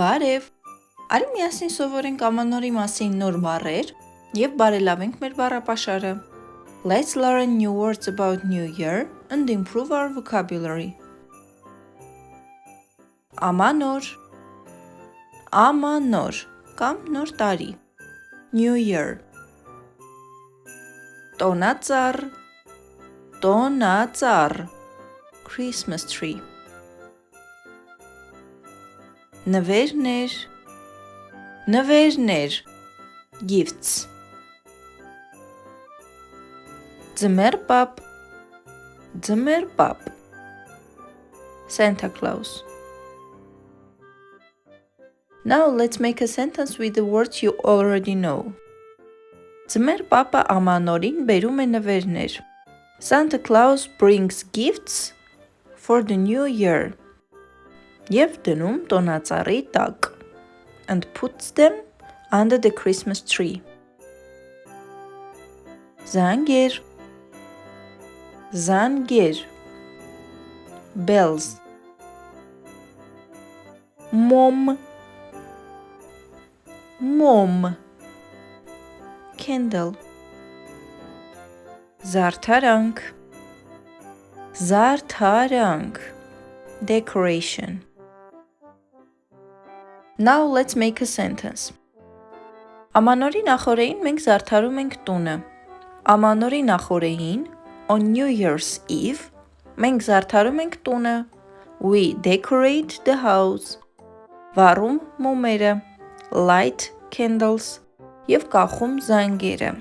Բարև։ Արի միասին սովորենք ամանորի մասին նոր բառեր եւ բարելավենք մեր բառապաշարը։ Let's learn new words about New Year and improve our vocabulary. Ամանոր Ամանոր կամ նոր տարի New Year Տոնածառ Տոնածառ Christmas tree նվերներ, նվերներ, gifts ձմեր պապ, ձմեր պապ Santa Claus Now let's make a sentence with the words you already know. Ձմեր պապը ամանորին բերում է նվերներ. Santa Claus brings gifts for the new year եւ դնում տոնածառի տակ. And puts them under the Christmas tree. Զանգեր Զանգեր bells. Mom Mom candle. Զարդարանք Զարդարանք. Decoration Now let's make a sentence. Ամանորի նախորեին մենք զարդարում ենք տունը։ Ամանորի նախորեին on New Year's Eve մենք զարդարում ենք տունը։ We decorate the house. Վառում մոմերը, light candles եւ կախում զանգերը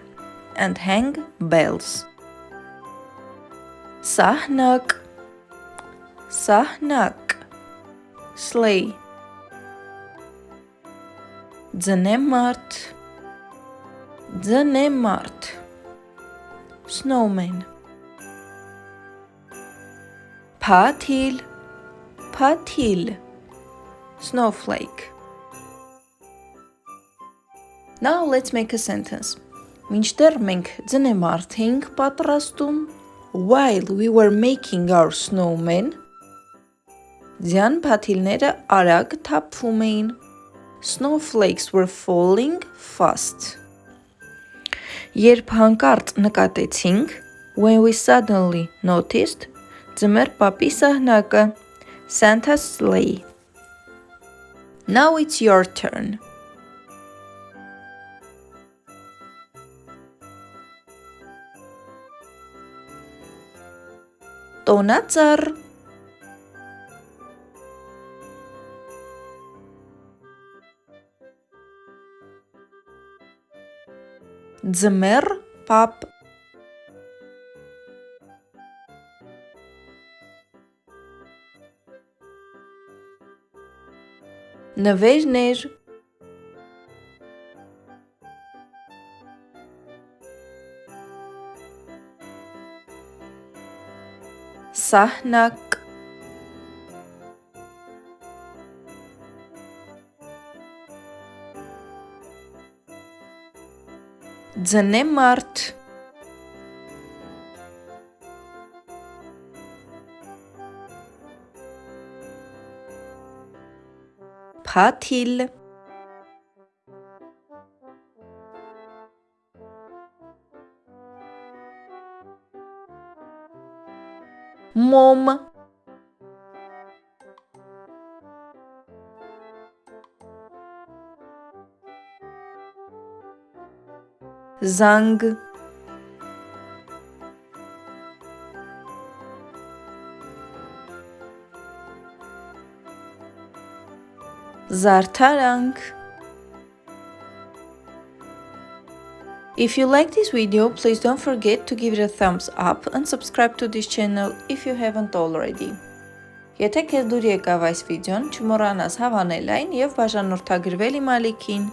and hang bells. Սահնակ Սահնակ Sleigh Ձնեմարդ Ձնեմարդ Snowman Փաթիլ Փաթիլ Snowflake Now let's make a sentence. Մինչդեռ մենք ձնեմարդ էինք պատրաստում, while we were making our snowman, ձյան փաթիլները արագ թափվում էին snowflakes were falling fast. Երբ հանկարծ նկատեցինք, when we suddenly noticed, ձմեր պապի սահնակը, Santa's sleigh. Now it's your turn. Տոնածառ ձմեռ պապ նվերներ սահնակ ձնեմարդ փաթիլ մոմ Zang Zartarang If you like this video, please don't forget to give it a thumbs up and subscribe to this channel if you haven't already. Եթե քեզ դուր եկավ այս վիդեոն, չմոռանաս հավանել այն եւ բաժանորդագրվել իմ ալիքին։